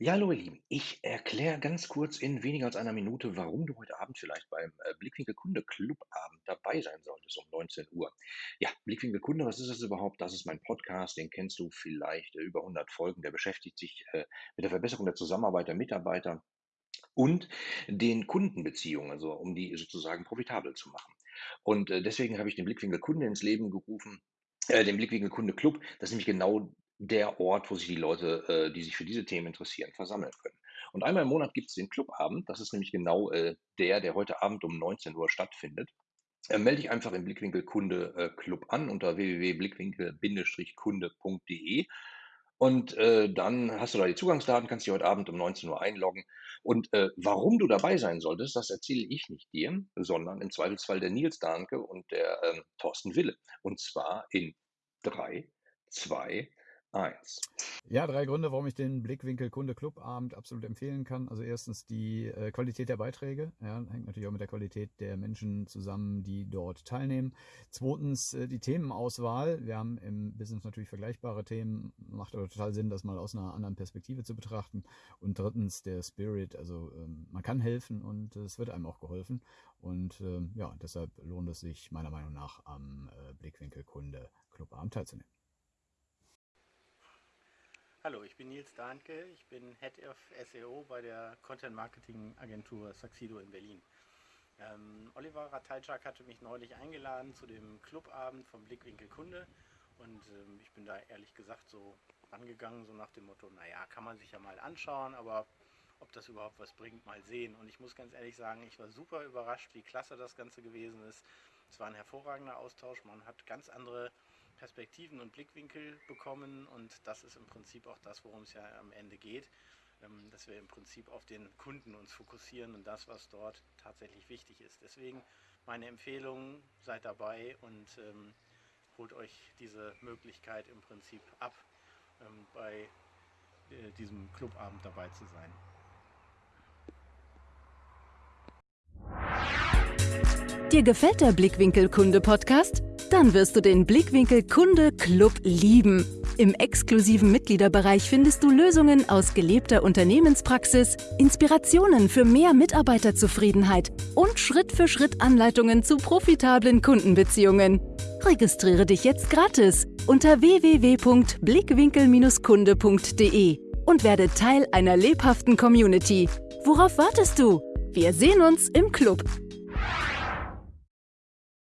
Ja, hallo ihr Lieben. Ich erkläre ganz kurz in weniger als einer Minute, warum du heute Abend vielleicht beim äh, Blickwinkel Kunde Clubabend dabei sein solltest um 19 Uhr. Ja, Blickwinkel Kunde, was ist das überhaupt? Das ist mein Podcast, den kennst du vielleicht äh, über 100 Folgen. Der beschäftigt sich äh, mit der Verbesserung der Zusammenarbeit der Mitarbeiter und den Kundenbeziehungen, also um die sozusagen profitabel zu machen. Und äh, deswegen habe ich den Blickwinkel Kunde ins Leben gerufen, äh, den Blickwinkel Kunde Club. Das ist nämlich genau der Ort, wo sich die Leute, äh, die sich für diese Themen interessieren, versammeln können. Und einmal im Monat gibt es den Clubabend. Das ist nämlich genau äh, der, der heute Abend um 19 Uhr stattfindet. Äh, melde dich einfach im Blickwinkel Kunde äh, Club an unter www.blickwinkel-kunde.de und äh, dann hast du da die Zugangsdaten, kannst dich heute Abend um 19 Uhr einloggen. Und äh, warum du dabei sein solltest, das erzähle ich nicht dir, sondern im Zweifelsfall der Nils Dahnke und der ähm, Thorsten Wille. Und zwar in drei, zwei, eins. Ja, drei Gründe, warum ich den Blickwinkel Kunde Club Abend absolut empfehlen kann. Also erstens die äh, Qualität der Beiträge, ja, hängt natürlich auch mit der Qualität der Menschen zusammen, die dort teilnehmen. Zweitens äh, die Themenauswahl. Wir haben im Business natürlich vergleichbare Themen, macht aber total Sinn, das mal aus einer anderen Perspektive zu betrachten. Und drittens der Spirit, also ähm, man kann helfen und äh, es wird einem auch geholfen. Und ähm, ja, deshalb lohnt es sich meiner Meinung nach am äh, Blickwinkel Kunde Club Abend teilzunehmen. Hallo, ich bin Nils Dahnke, ich bin Head of SEO bei der Content Marketing Agentur Saxido in Berlin. Ähm, Oliver Ratajczak hatte mich neulich eingeladen zu dem Clubabend vom Blickwinkel Kunde und ähm, ich bin da ehrlich gesagt so rangegangen, so nach dem Motto, naja, kann man sich ja mal anschauen, aber ob das überhaupt was bringt, mal sehen. Und ich muss ganz ehrlich sagen, ich war super überrascht, wie klasse das Ganze gewesen ist. Es war ein hervorragender Austausch, man hat ganz andere Perspektiven und Blickwinkel bekommen und das ist im Prinzip auch das, worum es ja am Ende geht, ähm, dass wir im Prinzip auf den Kunden uns fokussieren und das, was dort tatsächlich wichtig ist. Deswegen meine Empfehlung, seid dabei und ähm, holt euch diese Möglichkeit im Prinzip ab, ähm, bei äh, diesem Clubabend dabei zu sein. Dir gefällt der Blickwinkel Kunde Podcast? Dann wirst du den Blickwinkel Kunde Club lieben. Im exklusiven Mitgliederbereich findest du Lösungen aus gelebter Unternehmenspraxis, Inspirationen für mehr Mitarbeiterzufriedenheit und Schritt für Schritt Anleitungen zu profitablen Kundenbeziehungen. Registriere dich jetzt gratis unter www.blickwinkel-kunde.de und werde Teil einer lebhaften Community. Worauf wartest du? Wir sehen uns im Club.